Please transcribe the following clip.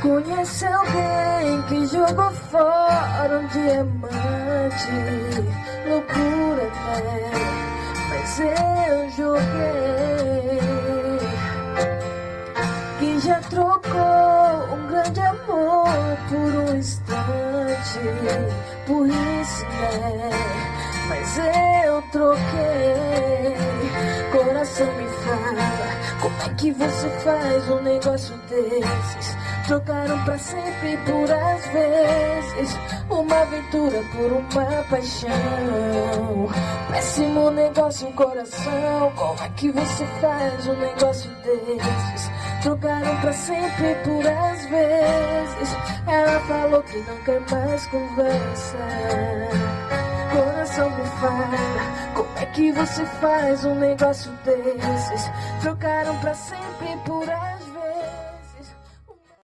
Conhece alguém que jogou fora um diamante Loucura, né? Mas eu joguei Que já trocou um grande amor por um instante Por isso, né? Mas eu troquei é que você faz um negócio desses. Trocaram pra sempre por às vezes. Uma aventura por uma paixão. Péssimo negócio, coração. Como é que você faz um negócio desses? Trocaram pra sempre por às vezes. Ela falou que não quer mais conversa que você faz um negócio desses? Trocaram pra sempre por vezes